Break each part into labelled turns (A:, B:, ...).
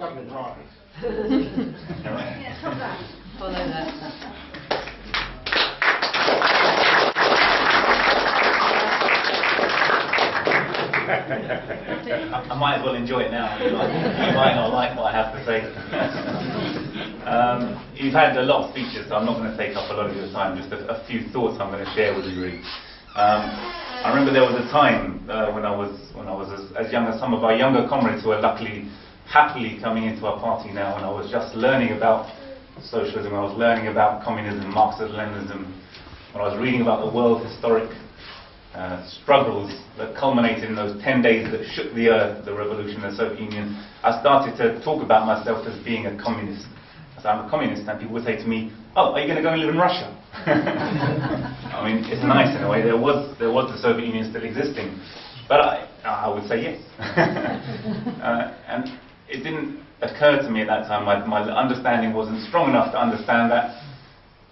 A: got.
B: Follow that.
C: I, might as well enjoy it now. You might not like what I have to say. um, you've had a lot of speeches, so I'm not going to take up a lot of your time. Just a, a few thoughts I'm going to share with you. Really. Um, I remember there was a time uh, when I was when I was as, as young as some of our younger comrades who are luckily happily coming into our party now, and I was just learning about socialism. I was learning about communism, Marxism-Leninism. When I was reading about the world historic uh, struggles that culminated in those 10 days that shook the earth, the revolution of the Soviet Union, I started to talk about myself as being a communist. Said, I'm a communist, and people would say to me, oh, are you going to go and live in Russia? I mean, it's nice in a way. There was, there was the Soviet Union still existing. But I, I would say yes. uh, and it didn't occur to me at that time, my, my understanding wasn't strong enough to understand that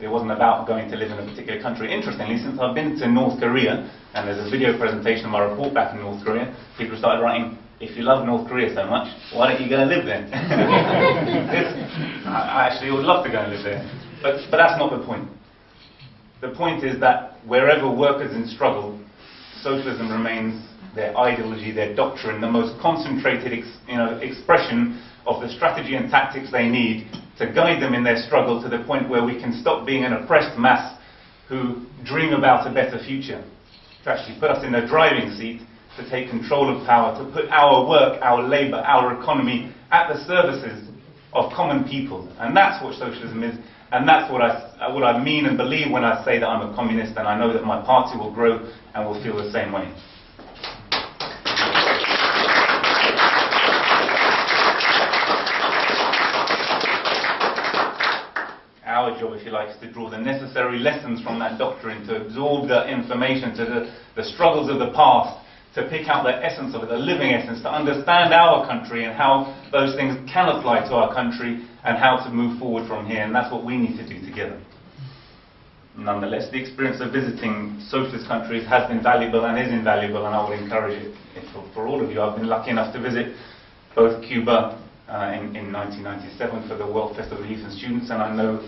C: it wasn't about going to live in a particular country. Interestingly, since I've been to North Korea, and there's a video presentation of my report back in North Korea, people started writing, if you love North Korea so much, why don't you go and live there? I actually would love to go and live there. But, but that's not the point. The point is that wherever workers in struggle, socialism remains their ideology, their doctrine, the most concentrated ex, you know, expression of the strategy and tactics they need to guide them in their struggle to the point where we can stop being an oppressed mass who dream about a better future. To actually put us in the driving seat, to take control of power, to put our work, our labour, our economy at the services of common people. And that's what socialism is, and that's what I, what I mean and believe when I say that I'm a communist, and I know that my party will grow and will feel the same way. Our job, if you like, is to draw the necessary lessons from that doctrine, to absorb the information, to the, the struggles of the past, to pick out the essence of it, the living essence, to understand our country and how those things can apply to our country and how to move forward from here. And that's what we need to do together. Nonetheless, the experience of visiting socialist countries has been valuable and is invaluable, and I would encourage it for, for all of you. I've been lucky enough to visit both Cuba uh, in, in 1997 for the World Festival of Youth and Students, and I know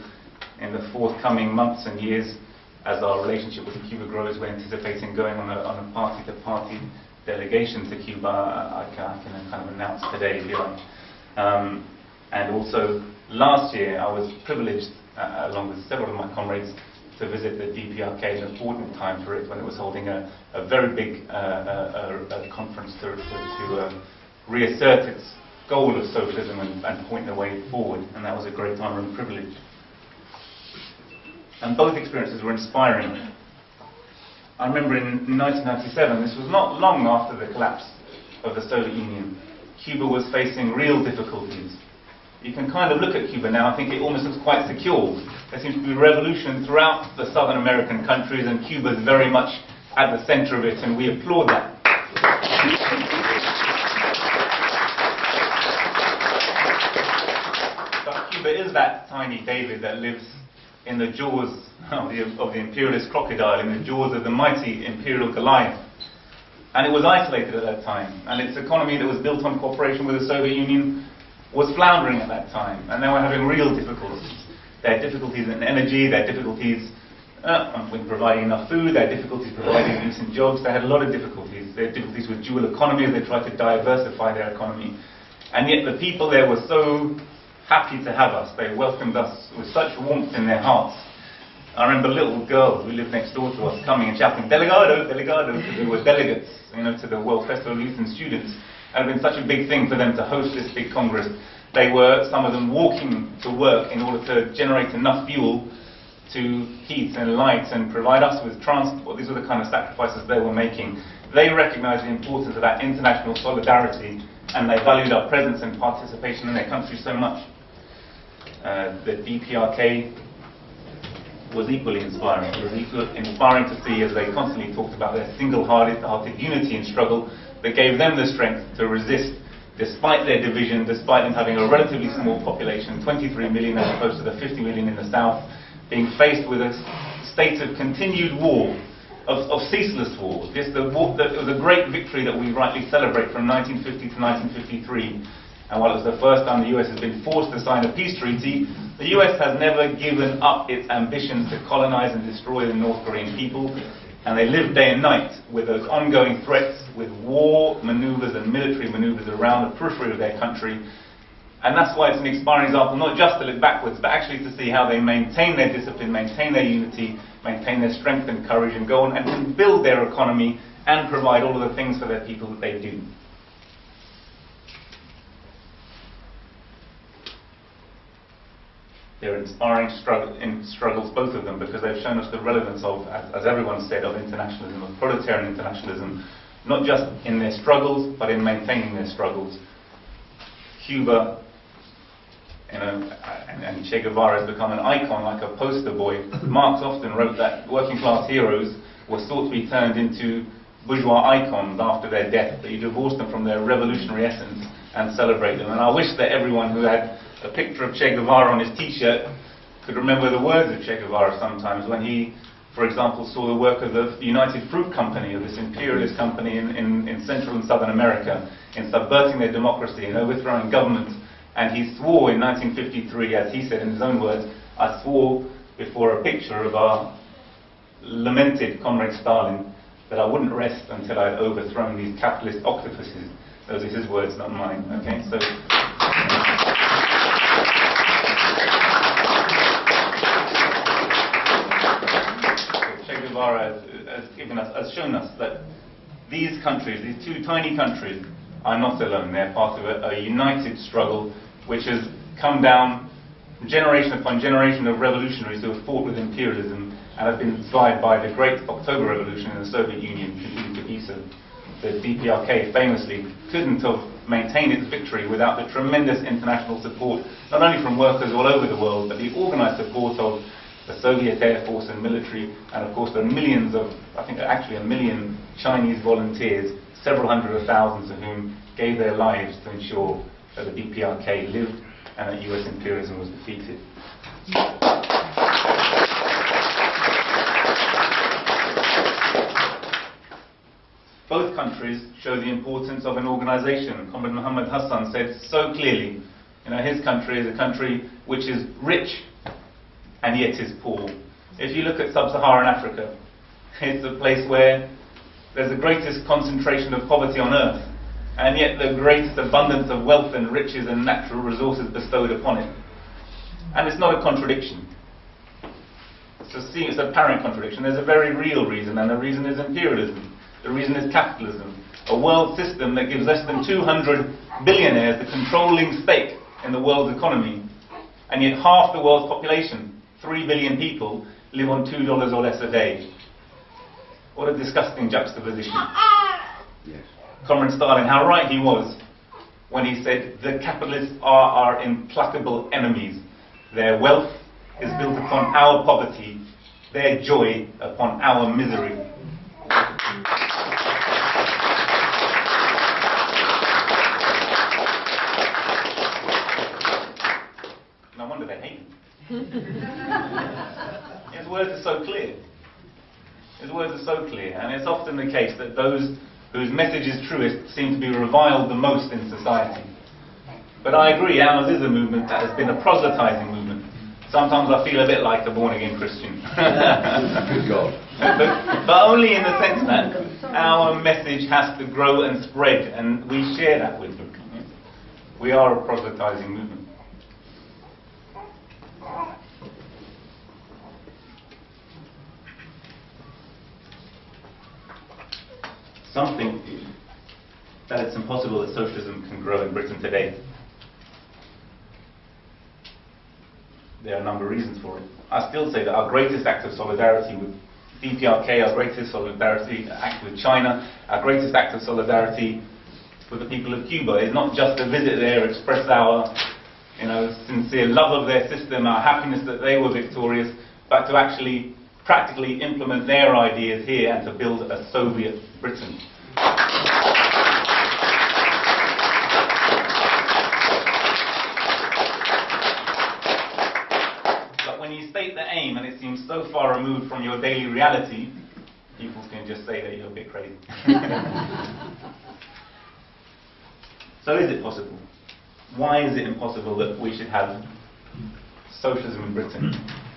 C: in the forthcoming months and years, as our relationship with Cuba grows, we're anticipating going on a, a party-to-party delegation to Cuba. I, I, can, I can kind of announce today, if you like. Um, and also, last year, I was privileged, uh, along with several of my comrades, to visit the DPRK, at an important time for it, when it was holding a, a very big uh, uh, a, a conference to, to, to uh, reassert its goal of socialism and, and point the way forward, and that was a great honor and privilege. And both experiences were inspiring. I remember in 1997, this was not long after the collapse of the Soviet Union, Cuba was facing real difficulties. You can kind of look at Cuba now, I think it almost looks quite secure. There seems to be revolution throughout the Southern American countries, and Cuba is very much at the center of it, and we applaud that. But Cuba is that tiny David that lives in the jaws of the, of the imperialist crocodile, in the jaws of the mighty imperial Goliath. And it was isolated at that time. And its economy that was built on cooperation with the Soviet Union was floundering at that time. And they were having real difficulties. Had difficulties in energy, had difficulties uh, with providing enough food, had difficulties providing decent jobs, they had a lot of difficulties. Had difficulties with dual economy they tried to diversify their economy. And yet the people there were so happy to have us. They welcomed us with such warmth in their hearts. I remember little girls who lived next door to us coming and shouting, Delegado, Delegado, because we were delegates you know, to the World Festival of Youth and Students. It had been such a big thing for them to host this big congress. They were, some of them, walking to work in order to generate enough fuel to heat and light and provide us with transport. These were the kind of sacrifices they were making. They recognized the importance of that international solidarity and they valued our presence and participation in their country so much. Uh, the DPRK was equally inspiring. It was equal, inspiring to see as they constantly talked about their single-hearted hearted unity in struggle that gave them the strength to resist despite their division, despite them having a relatively small population, 23 million as opposed to the 50 million in the south, being faced with a state of continued war, of, of ceaseless war. This, the war the, it was a great victory that we rightly celebrate from 1950 to 1953. And while it was the first time the US has been forced to sign a peace treaty, the US has never given up its ambitions to colonize and destroy the North Korean people. And they live day and night with those ongoing threats, with war maneuvers and military maneuvers around the periphery of their country. And that's why it's an inspiring example, not just to look backwards, but actually to see how they maintain their discipline, maintain their unity, maintain their strength and courage, and go on and build their economy and provide all of the things for their people that they do. They're inspiring struggle, in struggles, both of them, because they've shown us the relevance of, as, as everyone said, of internationalism, of proletarian internationalism, not just in their struggles, but in maintaining their struggles. Cuba, you know, and, and Che Guevara has become an icon, like a poster boy. Marx often wrote that working class heroes were thought to be turned into bourgeois icons after their death, that you divorce them from their revolutionary essence and celebrate them. And I wish that everyone who had a picture of Che Guevara on his t-shirt could remember the words of Che Guevara sometimes when he, for example, saw the work of the United Fruit Company, of this imperialist company in, in, in Central and Southern America, in subverting their democracy and overthrowing government. And he swore in 1953, as he said in his own words, I swore before a picture of our lamented comrade Stalin that I wouldn't rest until I'd overthrown these capitalist octopuses. Those are his words, not mine. Okay, so. Che Guevara has, has given us, has shown us that these countries, these two tiny countries, are not alone. They're part of a, a united struggle which has come down generation upon generation of revolutionaries who have fought with imperialism and have been inspired by the great October Revolution in the Soviet Union, continuing to so. The DPRK famously couldn't have maintained its victory without the tremendous international support, not only from workers all over the world, but the organized support of the Soviet Air Force and military, and of course the millions of, I think actually a million Chinese volunteers, several hundred of thousands of whom gave their lives to ensure that the DPRK lived and that US imperialism was defeated. Both countries show the importance of an organization. Comrade Muhammad Hassan said so clearly, you know, his country is a country which is rich and yet is poor. If you look at sub-Saharan Africa, it's a place where there's the greatest concentration of poverty on earth, and yet the greatest abundance of wealth and riches and natural resources bestowed upon it. And it's not a contradiction. It's a, it's a apparent contradiction. There's a very real reason, and the reason is imperialism. The reason is capitalism. A world system that gives less than 200 billionaires the controlling stake in the world's economy, and yet half the world's population, 3 billion people, live on $2 or less a day. What a disgusting juxtaposition.
A: Yes.
C: Comrade Stalin, how right he was when he said the capitalists are our implacable enemies. Their wealth is built upon our poverty, their joy upon our misery. No wonder they hate him. His words are so clear. His words are so clear, and it's often the case that those whose message is truest seem to be reviled the most in society. But I agree, ours is a movement that has been a proselytizing movement. Sometimes I feel a bit like a born-again Christian.
A: Good God.
C: but, but only in the sense that our message has to grow and spread, and we share that with them. We are a proselytizing movement. Some think that it's impossible that socialism can grow in Britain today. There are a number of reasons for it. I still say that our greatest act of solidarity with DPRK, our greatest solidarity act with China, our greatest act of solidarity with the people of Cuba is not just to visit there, express our you know, sincere love of their system, our happiness that they were victorious, but to actually practically implement their ideas here and to build a Soviet Britain. But when you state the aim and it seems so far removed from your daily reality, people can just say that you're a bit crazy. so is it possible? why is it impossible that we should have socialism in Britain?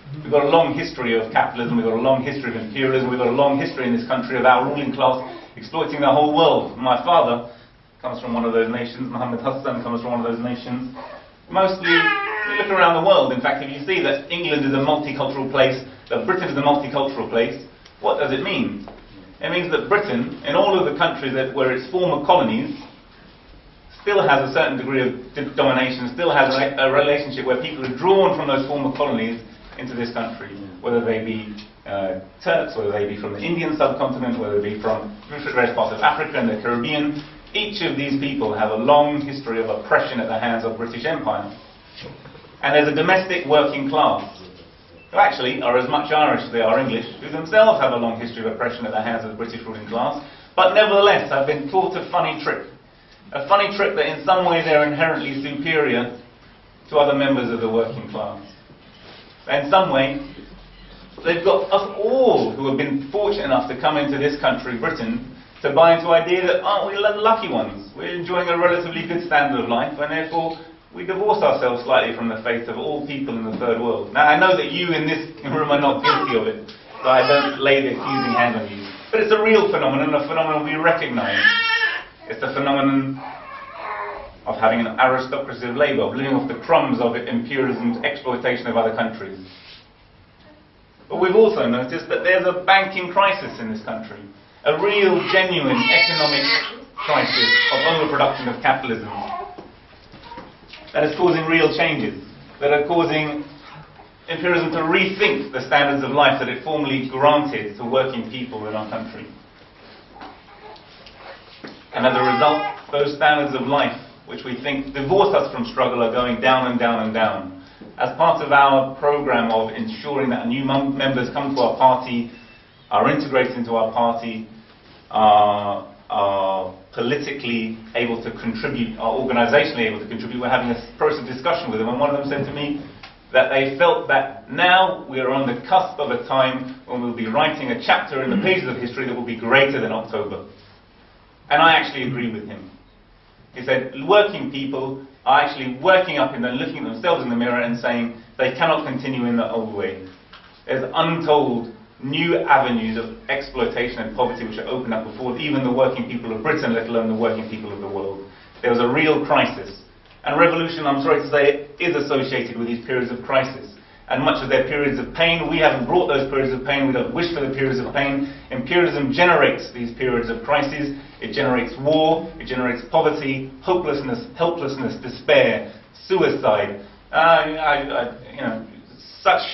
C: We've got a long history of capitalism, we've got a long history of imperialism, we've got a long history in this country of our ruling class exploiting the whole world. My father comes from one of those nations, Muhammad Hassan comes from one of those nations. Mostly, you look around the world, in fact, if you see that England is a multicultural place, that Britain is a multicultural place, what does it mean? It means that Britain, in all of the countries that were its former colonies, still has a certain degree of domination, still has a, a relationship where people are drawn from those former colonies into this country, whether they be uh, Turks, whether they be from the Indian subcontinent, whether they be from various parts of Africa and the Caribbean. Each of these people have a long history of oppression at the hands of the British Empire. And there's a domestic working class who actually are as much Irish as they are English, who themselves have a long history of oppression at the hands of the British ruling class, but nevertheless have been taught a funny trick. A funny trick that in some way they're inherently superior to other members of the working class. In some way, they've got us all who have been fortunate enough to come into this country, Britain, to buy into the idea that aren't we lucky ones? We're enjoying a relatively good standard of life, and therefore we divorce ourselves slightly from the faith of all people in the third world. Now, I know that you in this room are not guilty of it, so I don't lay the accusing hand on you. But it's a real phenomenon, a phenomenon we recognize. It's the phenomenon of having an aristocracy of labour, of living off the crumbs of imperialism's exploitation of other countries. But we've also noticed that there's a banking crisis in this country, a real, genuine economic crisis of overproduction of capitalism that is causing real changes, that are causing imperialism to rethink the standards of life that it formerly granted to working people in our country. And as a result, those standards of life, which we think divorce us from struggle, are going down and down and down. As part of our program of ensuring that new members come to our party, are integrated into our party, are, are politically able to contribute, are organizationally able to contribute, we're having a process of discussion with them, and one of them said to me that they felt that now we are on the cusp of a time when we'll be writing a chapter in the pages of history that will be greater than October. And I actually agree with him. He said working people are actually working up and then looking at themselves in the mirror and saying they cannot continue in the old way. There's untold new avenues of exploitation and poverty which are opened up before even the working people of Britain, let alone the working people of the world. There was a real crisis. And revolution, I'm sorry to say, is associated with these periods of crisis. And much of their periods of pain, we haven't brought those periods of pain, we don't wish for the periods of pain. Imperialism generates these periods of crises. It generates war, it generates poverty, hopelessness, helplessness, despair, suicide. Uh, I, I, you know, such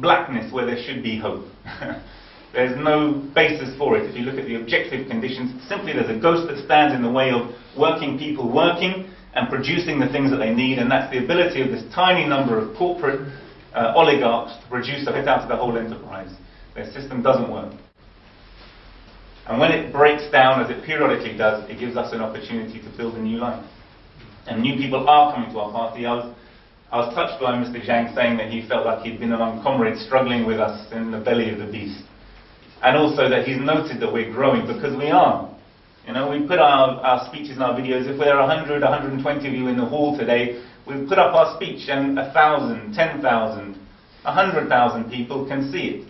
C: blackness where there should be hope. there's no basis for it. If you look at the objective conditions, simply there's a ghost that stands in the way of working people working and producing the things that they need, and that's the ability of this tiny number of corporate uh, oligarchs to produce a hit out of the whole enterprise. Their system doesn't work. And when it breaks down, as it periodically does, it gives us an opportunity to build a new life. And new people are coming to our party. I was, I was touched by Mr. Zhang saying that he felt like he'd been among comrades struggling with us in the belly of the beast. And also that he's noted that we're growing because we are. You know, we put our, our speeches and our videos, if there are 100, 120 of you in the hall today, we put up our speech and 1,000, 10,000, 100,000 people can see it.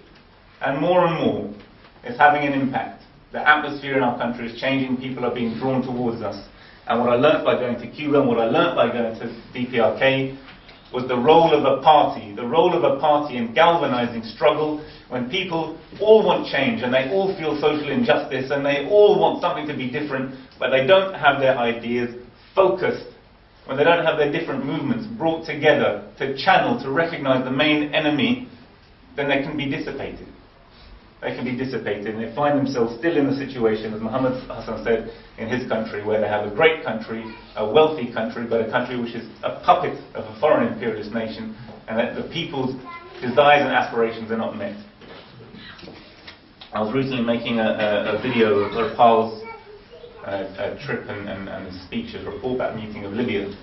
C: And more and more, it's having an impact. The atmosphere in our country is changing, people are being drawn towards us. And what I learnt by going to Cuba and what I learnt by going to DPRK was the role of a party, the role of a party in galvanizing struggle when people all want change and they all feel social injustice and they all want something to be different, but they don't have their ideas focused, when they don't have their different movements brought together to channel, to recognize the main enemy, then they can be dissipated. They can be dissipated and they find themselves still in the situation, as Muhammad Hassan said, in his country, where they have a great country, a wealthy country, but a country which is a puppet of a foreign imperialist nation, and that the people's desires and aspirations are not met. I was recently making a, a, a video of Harpal's uh, trip and, and, and speech, a report about the meeting of Libya.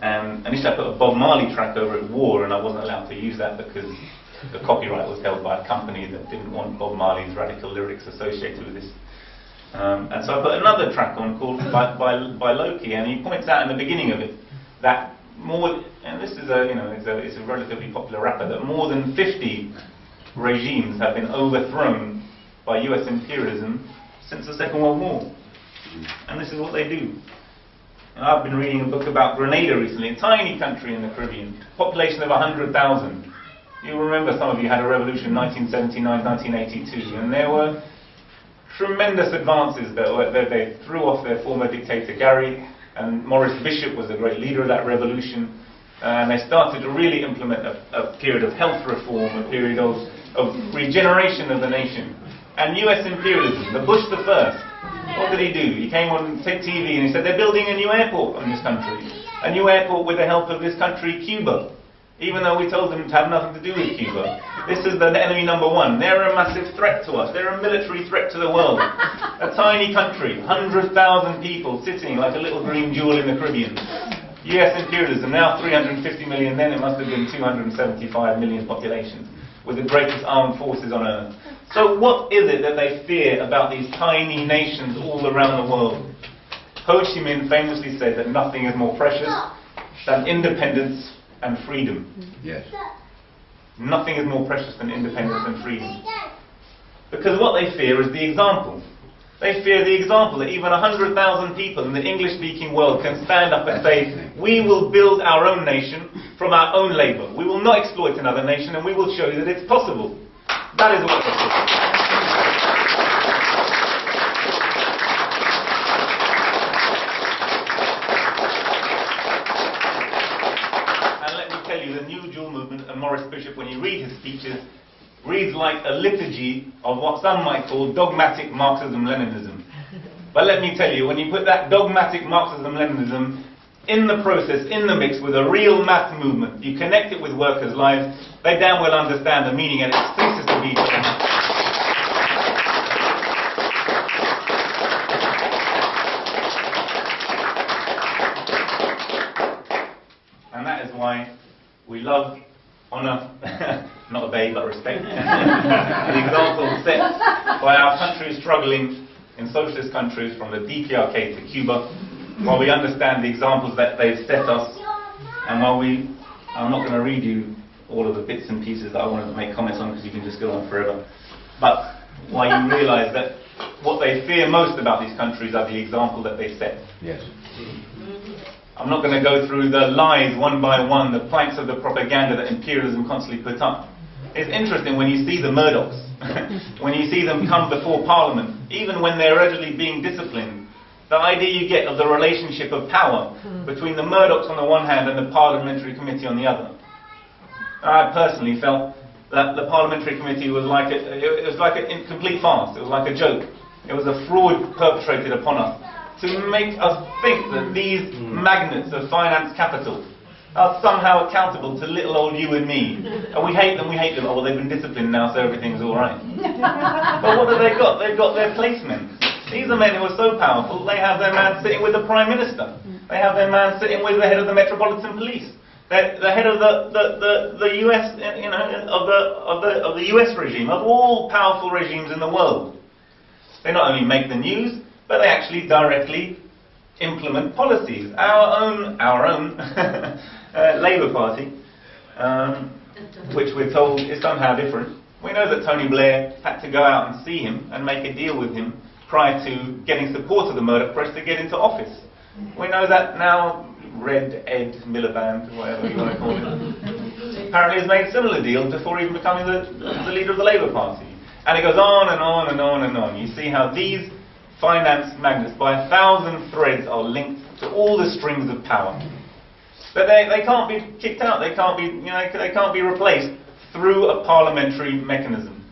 C: And initially I put a Bob Marley track over it, War, and I wasn't allowed to use that because the copyright was held by a company that didn't want Bob Marley's radical lyrics associated with this. Um, and so I put another track on called by, by, by Loki, and he points out in the beginning of it that more, and this is a, you know, it's a, it's a relatively popular rapper, that more than 50 regimes have been overthrown by US imperialism since the Second World War. And this is what they do. And I've been reading a book about Grenada recently, a tiny country in the Caribbean, population of 100,000. You remember some of you had a revolution in 1979, 1982, and there were tremendous advances that, were, that they threw off their former dictator Gairy, and Maurice Bishop was a great leader of that revolution. And they started to really implement a, a period of health reform, a period of, of regeneration of the nation. And US imperialism, the Bush the first, what did he do? He came on TV and he said, they're building a new airport in this country. A new airport with the help of this country, Cuba. Even though we told them to have nothing to do with Cuba. This is the enemy number one. They're a massive threat to us. They're a military threat to the world. A tiny country, 100,000 people sitting like a little green jewel in the Caribbean. US imperialism, now 350 million, then it must have been 275 million population, with the greatest armed forces on earth. So what is it that they fear about these tiny nations all around the world? Ho Chi Minh famously said that nothing is more precious than independence and freedom.
A: Yes.
C: Nothing is more precious than independence and freedom. Because what they fear is the example. They fear the example that even 100,000 people in the English-speaking world can stand up and say, we will build our own nation from our own labour. We will not exploit another nation and we will show you that it's possible. That is what. And let me tell you, the New Jewel Movement and Maurice Bishop, when you read his speeches, reads like a liturgy of what some might call dogmatic Marxism-Leninism. But let me tell you, when you put that dogmatic Marxism-Leninism in the process, in the mix with a real mass movement, you connect it with workers' lives, they damn well understand the meaning and it ceases to be And that is why we love, honour, not obey but respect, the example set by our countries struggling in socialist countries from the DPRK to Cuba, while we understand the examples that they've set us, and while we, I'm not going to read you all of the bits and pieces that I wanted to make comments on because you can just go on forever, but why you realise that what they fear most about these countries are the example that they set.
A: Yes.
C: I'm not going to go through the lies one by one, the planks of the propaganda that imperialism constantly put up. It's interesting when you see the Murdochs, when you see them come before Parliament, even when they're allegedly being disciplined, the idea you get of the relationship of power hmm. between the Murdochs on the one hand and the Parliamentary Committee on the other. I personally felt that the Parliamentary Committee was like a, it was like a complete farce, it was like a joke. It was a fraud perpetrated upon us to make us think that these hmm. magnets of finance capital are somehow accountable to little old you and me. And we hate them, we hate them. Oh, well, they've been disciplined now, so everything's all right. but what have they got? They've got their placemen. These are men who are so powerful, they have their man sitting with the Prime Minister. They have their man sitting with the head of the Metropolitan Police. The, the head of the, the, the, the US, you know, of the, of, the, of the US regime, of all powerful regimes in the world. They not only make the news, but they actually directly implement policies. Our own, our own uh, Labour Party, um, which we're told is somehow different. We know that Tony Blair had to go out and see him and make a deal with him prior to getting support of the Murdoch press to get into office. We know that now Red Ed Miliband, whatever you want to call it, apparently has made similar deals before even becoming the, the leader of the Labour Party. And it goes on and on and on and on. You see how these finance magnets by a thousand threads are linked to all the strings of power. But they, they can't be kicked out, they can't be, you know, they can't be replaced through a parliamentary mechanism.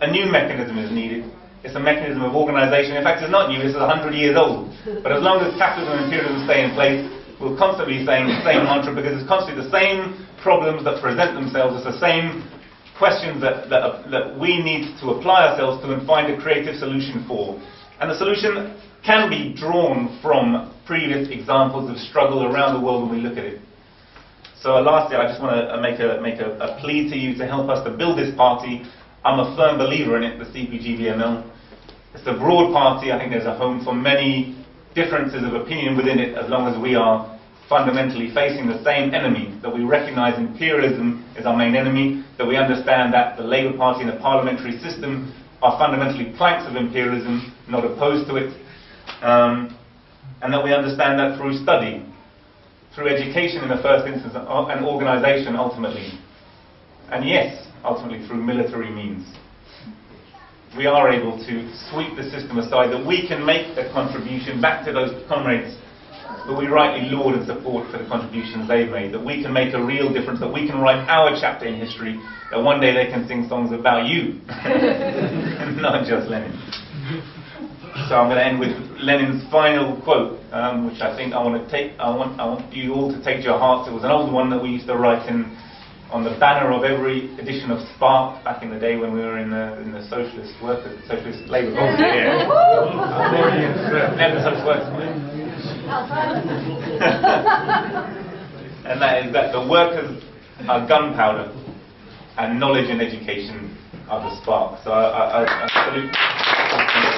C: A new mechanism is needed. It's a mechanism of organisation. In fact, it's not new, it's 100 years old. But as long as capitalism and imperialism stay in place, we'll constantly saying the same mantra because it's constantly the same problems that present themselves, it's the same questions that, that, that we need to apply ourselves to and find a creative solution for. And the solution can be drawn from previous examples of struggle around the world when we look at it. So lastly, I just want to make, a, make a, a plea to you to help us to build this party. I'm a firm believer in it, the CPGB-ML. It's a broad party. I think there's a home for many differences of opinion within it as long as we are fundamentally facing the same enemy, that we recognise imperialism as our main enemy, that we understand that the Labour Party and the parliamentary system are fundamentally planks of imperialism, not opposed to it, um, and that we understand that through study, through education in the first instance, uh, and organisation ultimately, and yes, ultimately through military means we are able to sweep the system aside, that we can make a contribution back to those comrades that we rightly laud and support for the contributions they've made, that we can make a real difference, that we can write our chapter in history, that one day they can sing songs about you, not just Lenin. So I'm going to end with Lenin's final quote, um, which I think I want to take. I want, I want you all to take to your hearts. It was an old one that we used to write in on the banner of every edition of Spark back in the day when we were in the, in the socialist workers, socialist labour movement. Yeah. Never such words. and that is that the workers are gunpowder and knowledge and education are the spark. So I, I, I, I salute.